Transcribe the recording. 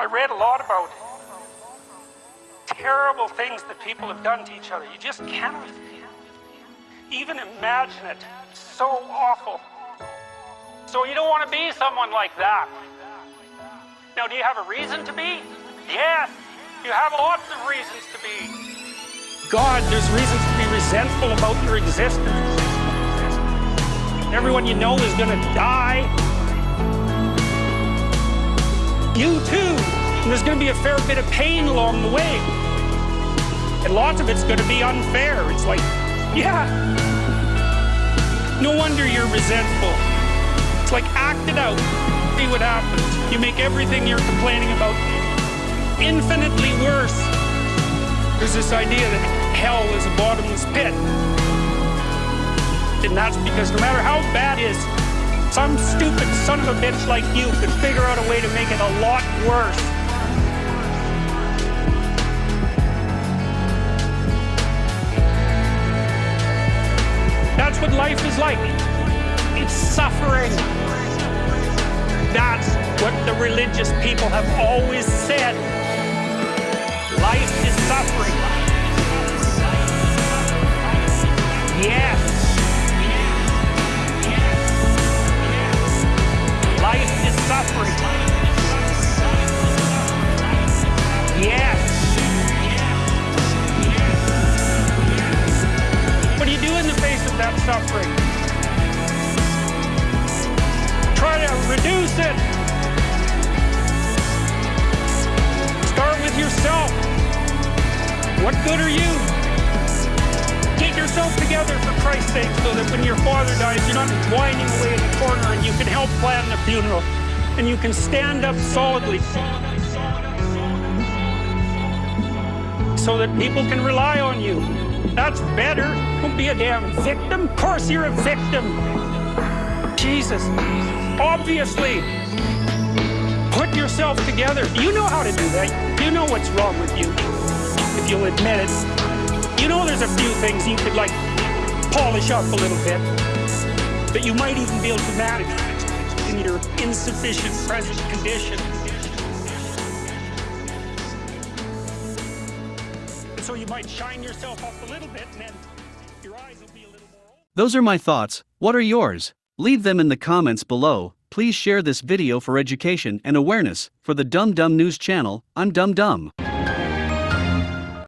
I read a lot about terrible things that people have done to each other. You just cannot even imagine it. It's so awful. So you don't want to be someone like that. Now, do you have a reason to be? Yes, you have lots of reasons to be. God, there's reasons to be resentful about your existence. Everyone you know is going to die. You too. And there's going to be a fair bit of pain along the way. And lots of it's going to be unfair. It's like, yeah. No wonder you're resentful. It's like, act it out. See what happens. You make everything you're complaining about infinitely worse. There's this idea that hell is a bottomless pit. And that's because no matter how bad it is, some stupid son of a bitch like you could figure out a way to make it a lot worse. That's what life is like. It's suffering. That's what the religious people have always said. Life is suffering. Suffering? Try to reduce it. Start with yourself. What good are you? Get yourself together for Christ's sake so that when your father dies, you're not whining away in the corner and you can help plan the funeral and you can stand up solidly so that people can rely on you. That's better. Don't be a damn victim. Of course you're a victim. Jesus. Obviously. Put yourself together. You know how to do that. You know what's wrong with you, if you'll admit it. You know there's a few things you could, like, polish up a little bit. But you might even be able to manage in your insufficient present condition. So you might shine yourself up a little bit, and then your eyes will be a little more... Those are my thoughts, what are yours? Leave them in the comments below. Please share this video for education and awareness. For the Dumb Dumb News channel, I'm Dumb Dumb.